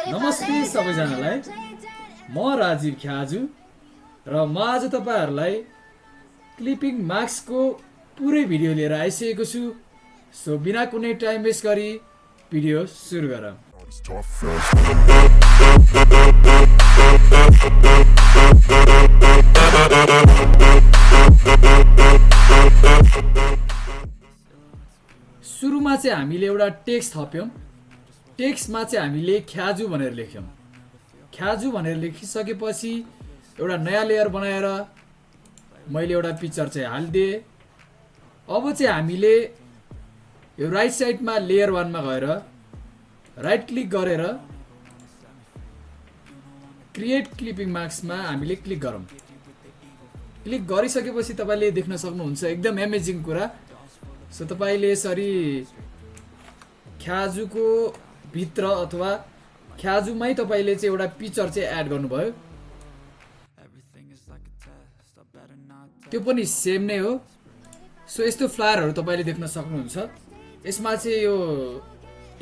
नमस्ते सबैजनालाई। म राजीव ख्याजु र म आज तपाईँहरूलाई क्लिपिङ मार्क्सको पुरै भिडियो लिएर आइसकेको छु। सो बिना कुनै टाइम वेस्ट गरी भिडियो सुरु गरौँ। सुरुमा चाहिँ हामीले एउटा टेक्स्ट थप्यौँ। टेक्स्टमा चाहिँ हामीले ख्याजु भनेर लेख्यौँ। ख्याजु भनेर लेखिसकेपछि एउटा नयाँ लेयर बनाएर मैले एउटा पिक्चर चाहिँ हालिदिएँ। अब चाहिँ हामीले यो राइट साइडमा लेयर वानमा गएर राइट क्लिक गरेर क्रिएट क्लिपिङ मार्क्समा हामीले क्लिक गरौँ। क्लिक गरिसकेपछि तपाईँले देख्न सक्नुहुन्छ एकदम एमेजिङ कुरा। सो तपाईँले यसरी ख्याजुको भित्र अथवा ख्याजुमै तपाईँले चाहिँ एउटा पिक्चर चाहिँ एड गर्नुभयो। त्यो पनि सेम नै हो। सो यस्तो फ्लायरहरू तपाईँले देख्न सक्नुहुन्छ। यसमा चाहिँ यो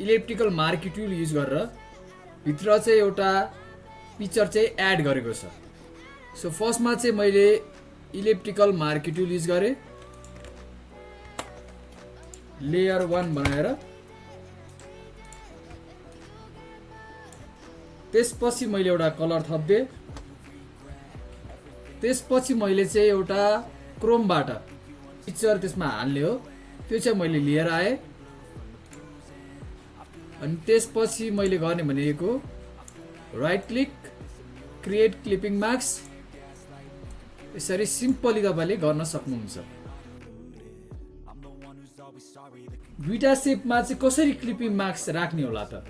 इलेक्ट्रिकल मार्किट्युल युज गरेर भित्र चाहिँ एउटा पिक्चर चाहिँ एड गरेको छ। सो फर्स्टमा चाहिँ मैले इलेक्ट्रिकल मार्किट्युल युज गरेँ। लेयर वान बनाएर। त्यसपछि मैले एउटा कलर थपिदिएँ त्यसपछि मैले चाहिँ एउटा क्रोमबाट पिक्चर त्यसमा हाल्ने हो। त्यो चाहिँ मैले लिएर आएँ। अनि त्यसपछि मैले गर्ने भनेको right click create clipping marks यसरी सिम्पली तपाईँले गर्न सक्नुहुन्छ। दुईवटा सेपमा चाहिँ कसरी क्लिपिङ मार्क्स राख्ने होला त?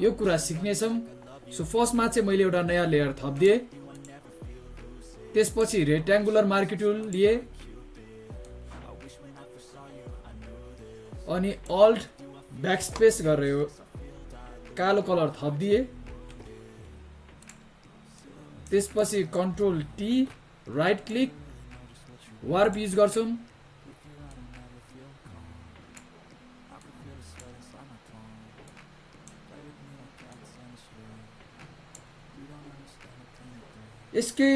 यो कुरा सिक्नेछौँ। सो फर्स्टमा चाहिँ मैले एउटा नयाँ लेयर थपिदिएँ। त्यसपछि रेक्ट्याङ्गुलर मार्केटुल लिएँ। अनि अल्ट ब्याक स्पेस गरेर कालो कलर थपिदिएँ। त्यसपछि control T right click warp use गर्छौँ। यसकै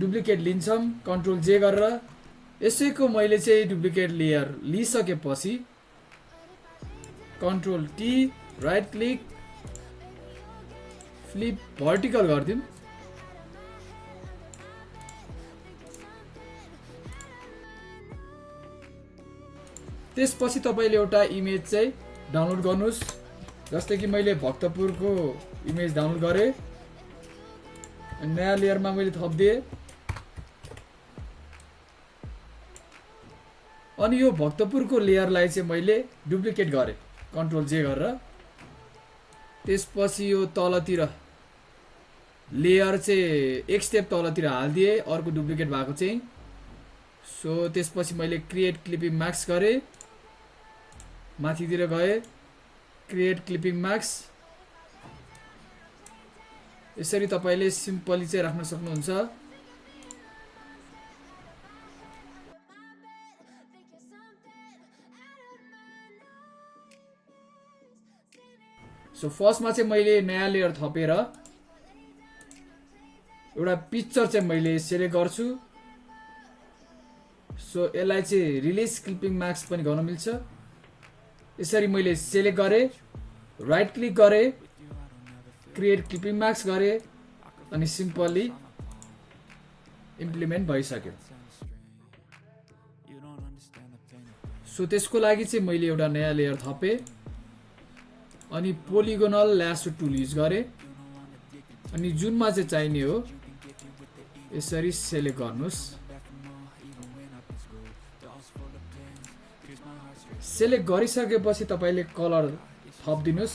डुप्लिकेट लिन्छौँ कन्ट्रोल जे गरेर। यसैको मैले चाहिँ duplicate layer लिइसकेपछि control T right click flip vertical गरिदिउँ। त्यसपछि तपाईँले एउटा इमेज चाहिँ डाउनलोड गर्नुहोस् जस्तै कि मैले भक्तपुरको इमेज डाउनलोड गरेँ। नयाँ लेयरमा मैले थपिदिएँ अनि यो भक्तपुरको लेयरलाई चाहिँ मैले डुप्लिकेट गरेँ कन्ट्रोल जे गरेर त्यसपछि यो तलतिर लेयर चाहिँ एक स्टेप तलतिर हालिदिएँ अर्को डुप्लिकेट भएको चाहिँ सो त्यसपछि मैले क्रिएट क्लिपिङ मार्क्स गरेँ माथितिर गएँ क्रिएट क्लिपिङ मार्क्स यसरी तपाईँले सिम्पली चाहिँ राख्न सक्नुहुन्छ। सो फर्स्टमा चाहिँ मैले नयाँ लेयर थपेर एउटा पिक्चर चाहिँ मैले सेलेक्ट गर्छु। सो यसलाई चाहिँ रिलिज क्लिपिङ मार्क्स पनि गर्न मिल्छ। यसरी मैले सेलेक्ट गरेँ राइट क्लिक गरेँ। क्रिएट क्लिपिङ मार्क्स गरेँ अनि सिम्पली इम्प्लिमेन्ट भइसक्यो। सो त्यसको लागि चाहिँ मैले एउटा नयाँ लेयर थपेँ अनि पोलिगोनल ल्यासो टुल युज गरेँ। अनि जुनमा चाहिँ चाहिने हो यसरी सेलेक्ट गर्नुहोस्। सेलेक्ट गरिसकेपछि तपाईँले कलर थपिदिनुहोस्।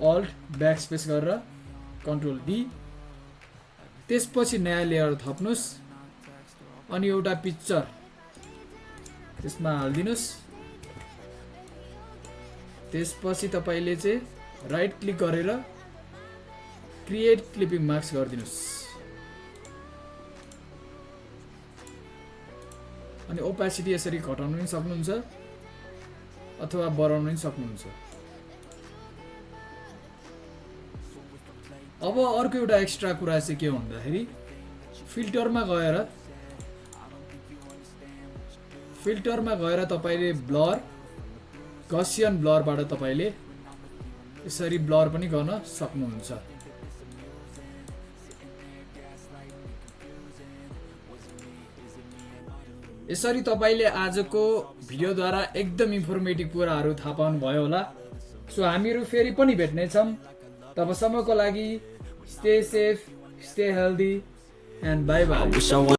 अल्ट ब्याक स्पेस गरेर कन्ट्रोल डी त्यसपछि नयाँ लेयर थप्नुहोस् अनि एउटा पिक्चर त्यसमा हालिदिनुहोस्। त्यसपछि तपाईँले चाहिँ राइट क्लिक गरेर क्रिएट क्लिपिङ मार्क्स गरिदिनुहोस्। अनि ओपेसिटी यसरी घटाउनु पनि सक्नुहुन्छ अथवा बढाउनु पनि सक्नुहुन्छ। अब अर्को एउटा एक्स्ट्रा कुरा चाहिँ के भन्दाखेरि फिल्टरमा गएर फिल्टरमा गएर तपाईँले ब्लर गसियन ब्लरबाट तपाईँले यसरी ब्लर पनि गर्न सक्नुहुन्छ। यसरी तपाईँले आजको भिडियोद्वारा एकदम इन्फर्मेटिभ कुराहरू थाहा पाउनुभयो होला। सो हामीहरू फेरि पनि भेट्नेछौँ। तबसम्मको लागि stay safe stay healthy and bye bye